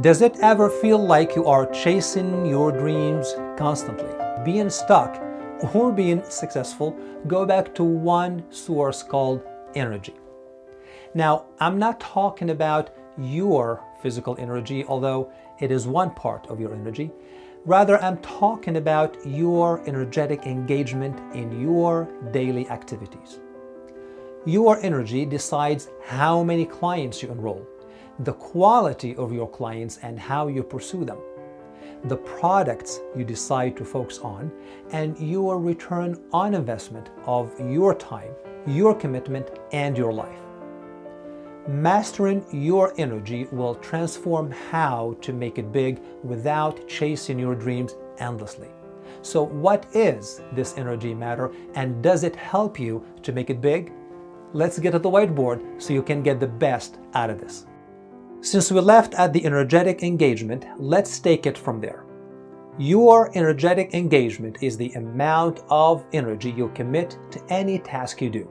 Does it ever feel like you are chasing your dreams constantly? Being stuck or being successful go back to one source called energy. Now, I'm not talking about your physical energy, although it is one part of your energy. Rather, I'm talking about your energetic engagement in your daily activities. Your energy decides how many clients you enroll, the quality of your clients and how you pursue them, the products you decide to focus on, and your return on investment of your time, your commitment, and your life. Mastering your energy will transform how to make it big without chasing your dreams endlessly. So what is this energy matter and does it help you to make it big? Let's get to the whiteboard so you can get the best out of this. Since we left at the energetic engagement, let's take it from there. Your energetic engagement is the amount of energy you commit to any task you do.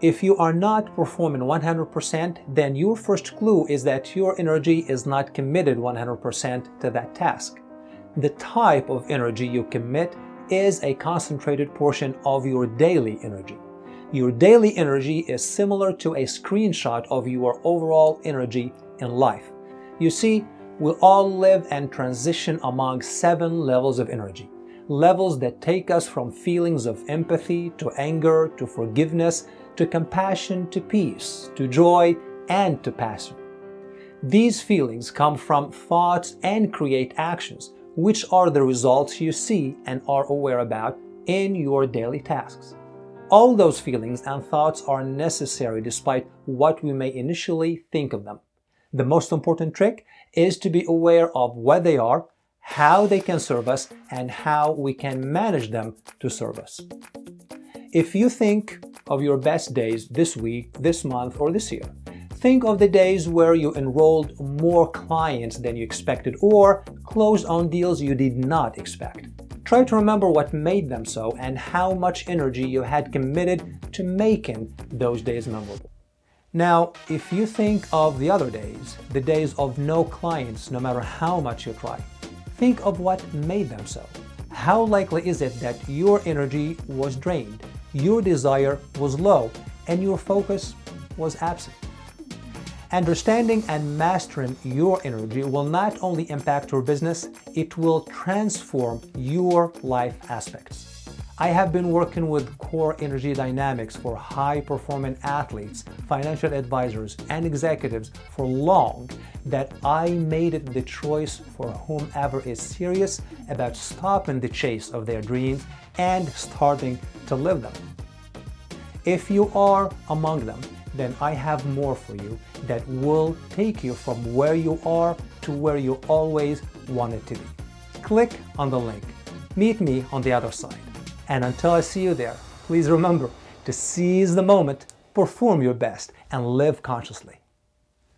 If you are not performing 100%, then your first clue is that your energy is not committed 100% to that task. The type of energy you commit is a concentrated portion of your daily energy. Your daily energy is similar to a screenshot of your overall energy in life. You see, we all live and transition among seven levels of energy. Levels that take us from feelings of empathy to anger to forgiveness to compassion, to peace, to joy, and to passion. These feelings come from thoughts and create actions, which are the results you see and are aware about in your daily tasks. All those feelings and thoughts are necessary despite what we may initially think of them. The most important trick is to be aware of what they are, how they can serve us, and how we can manage them to serve us. If you think of your best days this week, this month, or this year. Think of the days where you enrolled more clients than you expected or closed on deals you did not expect. Try to remember what made them so and how much energy you had committed to making those days memorable. Now, if you think of the other days, the days of no clients no matter how much you try, think of what made them so. How likely is it that your energy was drained your desire was low and your focus was absent. Understanding and mastering your energy will not only impact your business, it will transform your life aspects. I have been working with core energy dynamics for high-performing athletes, financial advisors, and executives for long that I made it the choice for whomever is serious about stopping the chase of their dreams and starting to live them. If you are among them, then I have more for you that will take you from where you are to where you always wanted to be. Click on the link. Meet me on the other side. And until I see you there, please remember to seize the moment, perform your best, and live consciously.